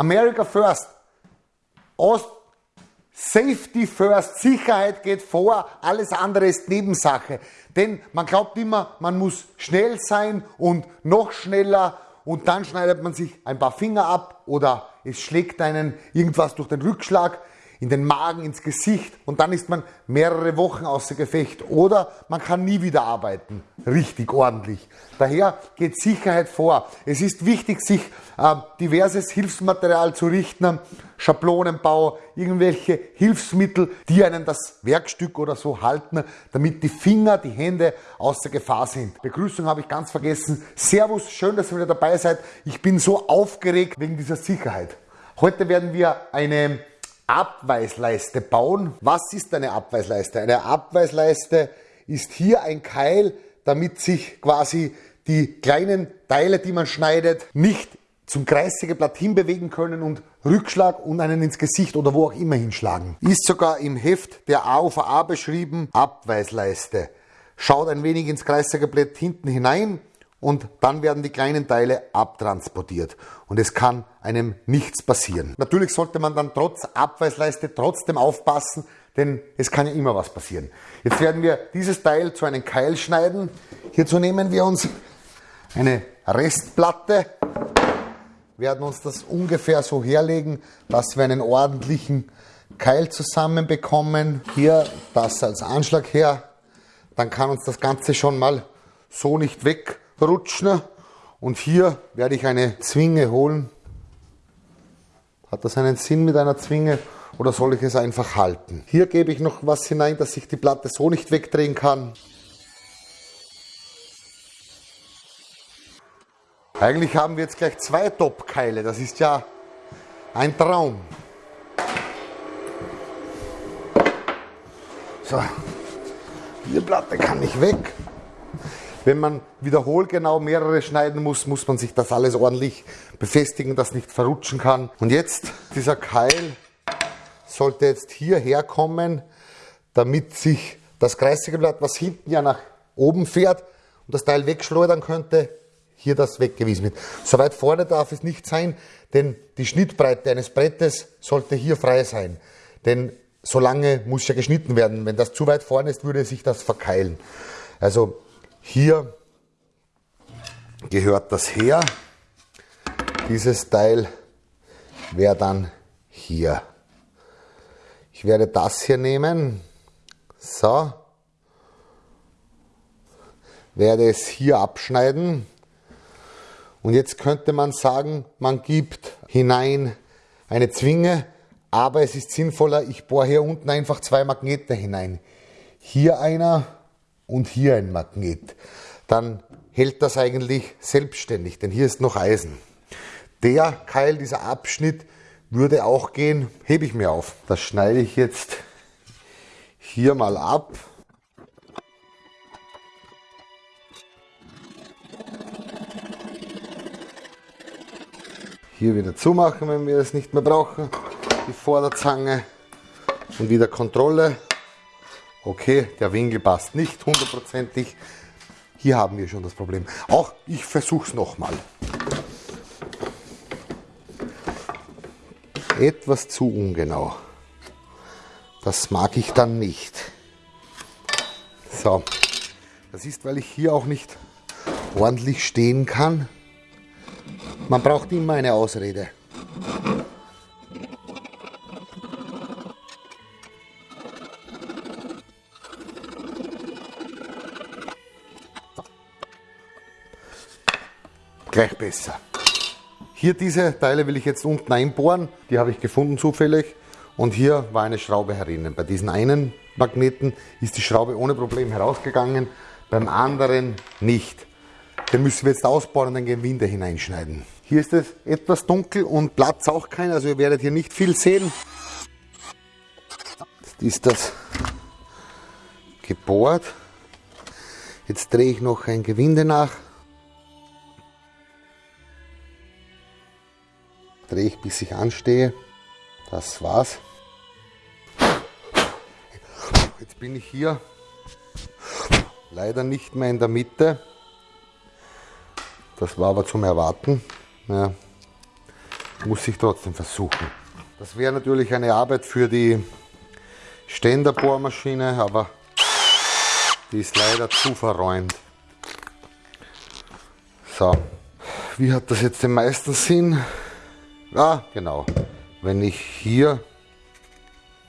America First. Ost Safety first, Sicherheit geht vor, alles andere ist Nebensache. Denn man glaubt immer, man muss schnell sein und noch schneller und dann schneidet man sich ein paar Finger ab oder es schlägt einen irgendwas durch den Rückschlag in den Magen, ins Gesicht und dann ist man mehrere Wochen außer Gefecht oder man kann nie wieder arbeiten, richtig ordentlich. Daher geht Sicherheit vor. Es ist wichtig, sich äh, diverses Hilfsmaterial zu richten, Schablonenbau, irgendwelche Hilfsmittel, die einen das Werkstück oder so halten, damit die Finger, die Hände außer Gefahr sind. Begrüßung habe ich ganz vergessen. Servus, schön, dass ihr wieder dabei seid. Ich bin so aufgeregt wegen dieser Sicherheit. Heute werden wir eine Abweisleiste bauen. Was ist eine Abweisleiste? Eine Abweisleiste ist hier ein Keil, damit sich quasi die kleinen Teile, die man schneidet, nicht zum Kreissägeblatt hinbewegen können und Rückschlag und einen ins Gesicht oder wo auch immer hinschlagen. Ist sogar im Heft der AUVA beschrieben, Abweisleiste. Schaut ein wenig ins Kreissägeblatt hinten hinein und dann werden die kleinen Teile abtransportiert und es kann einem nichts passieren. Natürlich sollte man dann trotz Abweisleiste trotzdem aufpassen, denn es kann ja immer was passieren. Jetzt werden wir dieses Teil zu einem Keil schneiden. Hierzu nehmen wir uns eine Restplatte, werden uns das ungefähr so herlegen, dass wir einen ordentlichen Keil zusammenbekommen. Hier das als Anschlag her, dann kann uns das Ganze schon mal so nicht weg rutschen. Und hier werde ich eine Zwinge holen. Hat das einen Sinn mit einer Zwinge oder soll ich es einfach halten? Hier gebe ich noch was hinein, dass ich die Platte so nicht wegdrehen kann. Eigentlich haben wir jetzt gleich zwei Top-Keile. Das ist ja ein Traum. So, die Platte kann nicht weg. Wenn man wiederholt genau mehrere schneiden muss, muss man sich das alles ordentlich befestigen, dass nicht verrutschen kann. Und jetzt, dieser Keil sollte jetzt hierher kommen, damit sich das Kreissägeblatt, was hinten ja nach oben fährt und das Teil wegschleudern könnte, hier das weggewiesen wird. So weit vorne darf es nicht sein, denn die Schnittbreite eines Brettes sollte hier frei sein. Denn so lange muss ja geschnitten werden. Wenn das zu weit vorne ist, würde sich das verkeilen. Also hier gehört das her. Dieses Teil wäre dann hier. Ich werde das hier nehmen. So. Werde es hier abschneiden. Und jetzt könnte man sagen, man gibt hinein eine Zwinge, aber es ist sinnvoller, ich bohre hier unten einfach zwei Magnete hinein. Hier einer und hier ein Magnet, dann hält das eigentlich selbstständig, denn hier ist noch Eisen. Der Keil, dieser Abschnitt würde auch gehen, hebe ich mir auf. Das schneide ich jetzt hier mal ab. Hier wieder zumachen, wenn wir es nicht mehr brauchen. Die Vorderzange und wieder Kontrolle. Okay, der Winkel passt nicht hundertprozentig. Hier haben wir schon das Problem. Auch ich versuche es nochmal. Etwas zu ungenau. Das mag ich dann nicht. So, das ist, weil ich hier auch nicht ordentlich stehen kann. Man braucht immer eine Ausrede. Gleich besser. Hier diese Teile will ich jetzt unten einbohren, die habe ich gefunden zufällig und hier war eine Schraube herinnen. Bei diesen einen Magneten ist die Schraube ohne Problem herausgegangen, beim anderen nicht. Den müssen wir jetzt ausbauen und gehen wir hineinschneiden. Hier ist es etwas dunkel und Platz auch kein, also ihr werdet hier nicht viel sehen. Jetzt ist das gebohrt. Jetzt drehe ich noch ein Gewinde nach. Drehe ich bis ich anstehe. Das war's. Jetzt bin ich hier leider nicht mehr in der Mitte. Das war aber zum Erwarten. Ja. muss ich trotzdem versuchen. Das wäre natürlich eine Arbeit für die Ständerbohrmaschine, aber die ist leider zu verräumt. So, wie hat das jetzt den meisten Sinn? Ah, genau. Wenn ich hier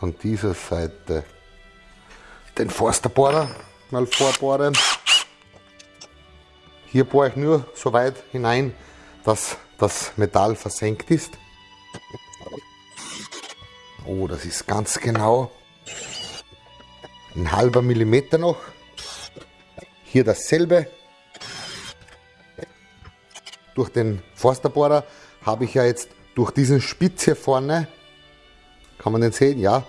von dieser Seite den Forsterbohrer mal vorbohre, hier bohre ich nur so weit hinein, dass das Metall versenkt ist. Oh, das ist ganz genau ein halber Millimeter noch. Hier dasselbe. Durch den Forsterbohrer habe ich ja jetzt durch diesen Spitz hier vorne, kann man den sehen, ja,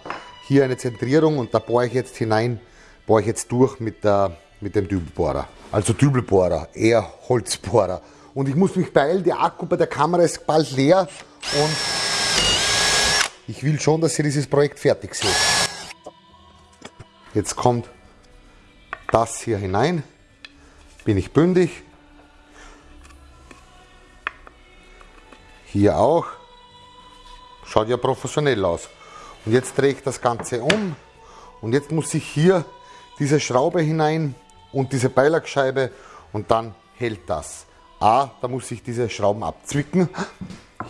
hier eine Zentrierung und da bohre ich jetzt hinein, bohre ich jetzt durch mit, der, mit dem Dübelbohrer. Also Dübelbohrer, eher Holzbohrer. Und ich muss mich beeilen, der Akku bei der Kamera ist bald leer und ich will schon, dass ihr dieses Projekt fertig seht. Jetzt kommt das hier hinein, bin ich bündig. Hier auch. Schaut ja professionell aus. Und jetzt drehe ich das Ganze um und jetzt muss ich hier diese Schraube hinein und diese Beilagscheibe und dann hält das. A, da muss ich diese Schrauben abzwicken.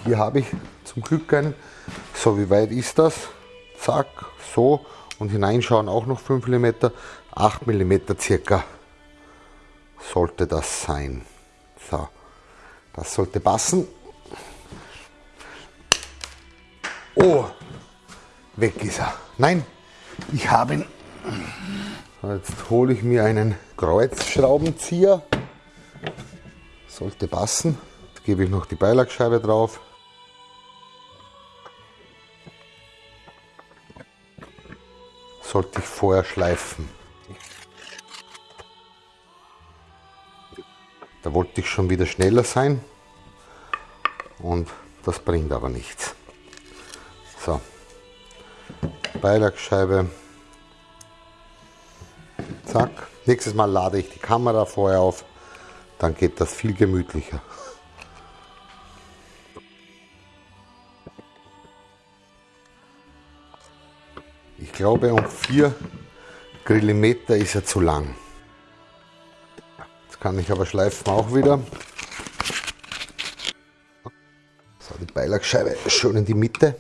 Hier habe ich zum Glück einen. So, wie weit ist das? Zack, so. Und hineinschauen auch noch 5 mm. 8 mm circa sollte das sein. So, das sollte passen. Oh, weg ist er. Nein, ich habe ihn. Jetzt hole ich mir einen Kreuzschraubenzieher. Sollte passen. Jetzt gebe ich noch die Beilagscheibe drauf. Sollte ich vorher schleifen. Da wollte ich schon wieder schneller sein und das bringt aber nichts. So, Beilagscheibe. Zack. Nächstes Mal lade ich die Kamera vorher auf, dann geht das viel gemütlicher. Ich glaube, um 4 Grillimeter ist er zu lang. Jetzt kann ich aber schleifen auch wieder. So, die Beilagscheibe schön in die Mitte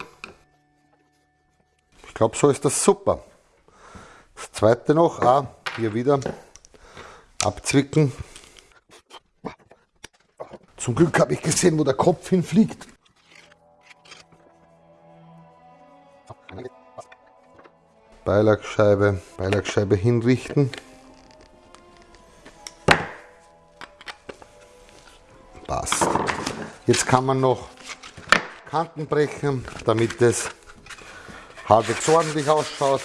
glaube, so ist das super. Das zweite noch, ah, hier wieder abzwicken. Zum Glück habe ich gesehen, wo der Kopf hinfliegt. Beilagscheibe, Beilagscheibe hinrichten. Passt. Jetzt kann man noch Kanten brechen, damit es halbwegs ordentlich ausschaut.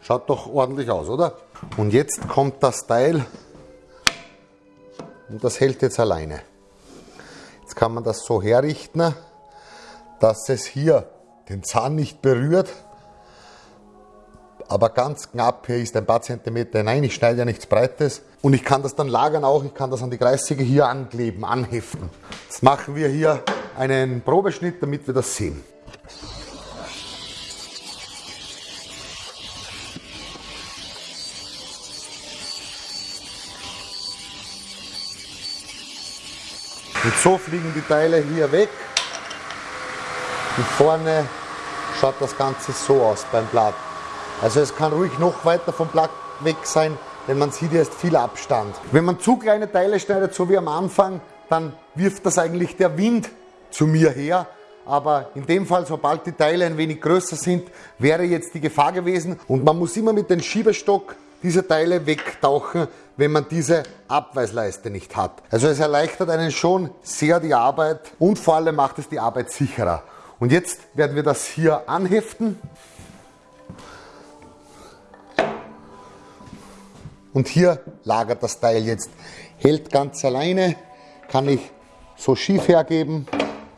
Schaut doch ordentlich aus, oder? Und jetzt kommt das Teil und das hält jetzt alleine. Jetzt kann man das so herrichten, dass es hier den Zahn nicht berührt, aber ganz knapp hier ist ein paar Zentimeter hinein. Ich schneide ja nichts Breites und ich kann das dann lagern auch. Ich kann das an die Kreissäge hier ankleben, anheften. Jetzt machen wir hier einen Probeschnitt, damit wir das sehen. Und so fliegen die Teile hier weg. Und vorne schaut das Ganze so aus beim Blatt. Also es kann ruhig noch weiter vom Blatt weg sein, denn man sieht erst viel Abstand. Wenn man zu kleine Teile schneidet, so wie am Anfang, dann wirft das eigentlich der Wind zu mir her. Aber in dem Fall, sobald die Teile ein wenig größer sind, wäre jetzt die Gefahr gewesen. Und man muss immer mit dem Schiebestock diese Teile wegtauchen, wenn man diese Abweisleiste nicht hat. Also es erleichtert einen schon sehr die Arbeit und vor allem macht es die Arbeit sicherer. Und jetzt werden wir das hier anheften. Und hier lagert das Teil jetzt. Hält ganz alleine, kann ich so schief hergeben.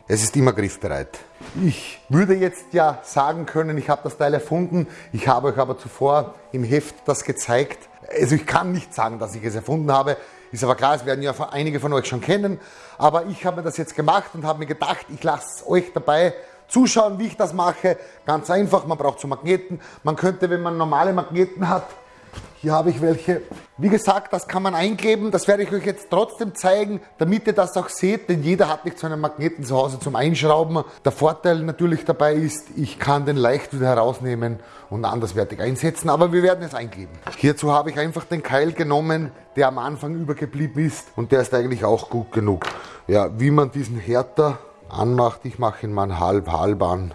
Es ist immer griffbereit. Ich würde jetzt ja sagen können, ich habe das Teil erfunden, ich habe euch aber zuvor im Heft das gezeigt. Also ich kann nicht sagen, dass ich es erfunden habe. Ist aber klar, es werden ja einige von euch schon kennen. Aber ich habe mir das jetzt gemacht und habe mir gedacht, ich lasse euch dabei zuschauen, wie ich das mache. Ganz einfach, man braucht so Magneten. Man könnte, wenn man normale Magneten hat, hier habe ich welche. Wie gesagt, das kann man einkleben. Das werde ich euch jetzt trotzdem zeigen, damit ihr das auch seht, denn jeder hat nicht so einen Magneten zu Hause zum Einschrauben. Der Vorteil natürlich dabei ist, ich kann den leicht wieder herausnehmen und anderswertig einsetzen, aber wir werden es einkleben. Hierzu habe ich einfach den Keil genommen, der am Anfang übergeblieben ist und der ist eigentlich auch gut genug. Ja, wie man diesen Härter anmacht, ich mache ihn mal halb-halb an.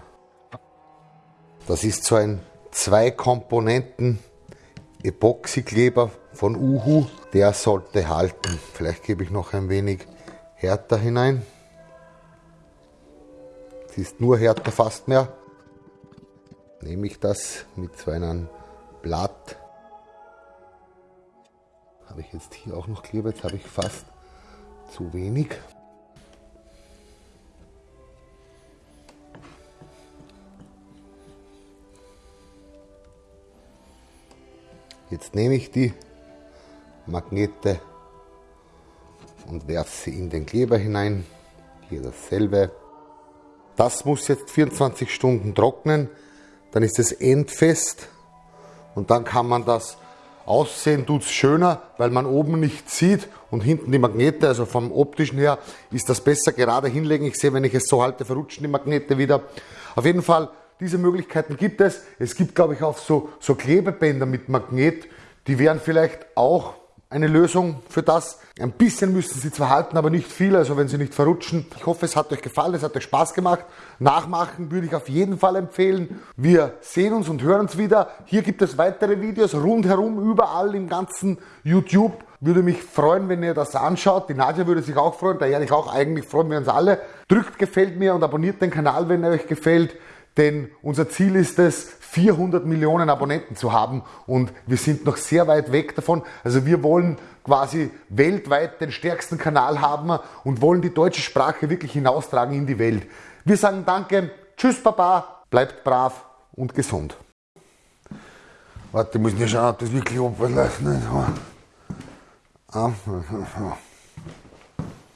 Das ist so ein zwei Komponenten Epoxykleber von Uhu, der sollte halten. Vielleicht gebe ich noch ein wenig härter hinein. Es ist nur härter fast mehr. Nehme ich das mit so einem Blatt. Habe ich jetzt hier auch noch Kleber, jetzt habe ich fast zu wenig. Jetzt nehme ich die Magnete und werfe sie in den Kleber hinein. Hier dasselbe. Das muss jetzt 24 Stunden trocknen. Dann ist es endfest und dann kann man das aussehen tut es schöner, weil man oben nichts sieht und hinten die Magnete, also vom optischen her ist das besser gerade hinlegen. Ich sehe, wenn ich es so halte, verrutschen die Magnete wieder. Auf jeden Fall diese Möglichkeiten gibt es. Es gibt, glaube ich, auch so, so Klebebänder mit Magnet. Die wären vielleicht auch eine Lösung für das. Ein bisschen müssen sie zwar halten, aber nicht viel, also wenn sie nicht verrutschen. Ich hoffe, es hat euch gefallen, es hat euch Spaß gemacht. Nachmachen würde ich auf jeden Fall empfehlen. Wir sehen uns und hören uns wieder. Hier gibt es weitere Videos rundherum, überall im ganzen YouTube. Würde mich freuen, wenn ihr das anschaut. Die Nadja würde sich auch freuen, da ehrlich auch eigentlich freuen wir uns alle. Drückt gefällt mir und abonniert den Kanal, wenn er euch gefällt. Denn unser Ziel ist es, 400 Millionen Abonnenten zu haben und wir sind noch sehr weit weg davon. Also wir wollen quasi weltweit den stärksten Kanal haben und wollen die deutsche Sprache wirklich hinaustragen in die Welt. Wir sagen Danke, Tschüss Papa, bleibt brav und gesund. Warte, ich muss nicht schauen, ob das wirklich abläuft. Ah.